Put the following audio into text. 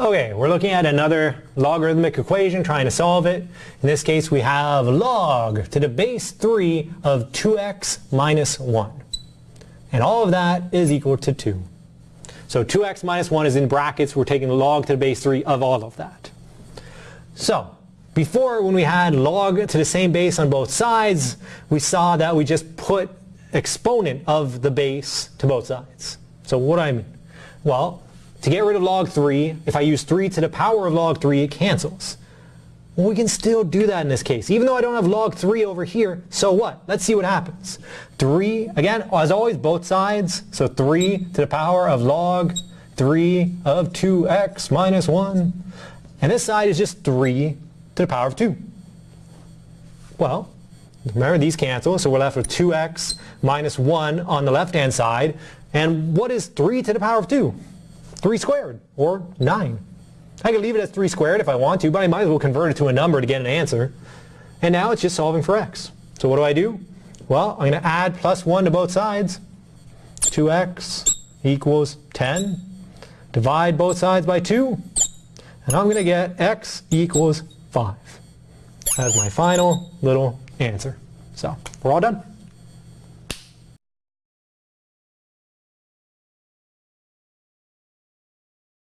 Okay, we're looking at another logarithmic equation, trying to solve it. In this case, we have log to the base 3 of 2x minus 1. And all of that is equal to 2. So 2x minus 1 is in brackets. We're taking log to the base 3 of all of that. So before, when we had log to the same base on both sides, we saw that we just put exponent of the base to both sides. So what do I mean? Well, to get rid of log 3, if I use 3 to the power of log 3, it cancels. Well, we can still do that in this case. Even though I don't have log 3 over here, so what? Let's see what happens. 3, again, as always, both sides. So 3 to the power of log 3 of 2x minus 1. And this side is just 3 to the power of 2. Well, remember these cancel, so we're left with 2x minus 1 on the left-hand side. And what is 3 to the power of 2? 3 squared, or 9. I can leave it as 3 squared if I want to, but I might as well convert it to a number to get an answer. And now it's just solving for x. So what do I do? Well, I'm going to add plus 1 to both sides. 2x equals 10. Divide both sides by 2. And I'm going to get x equals 5. as my final little answer. So we're all done.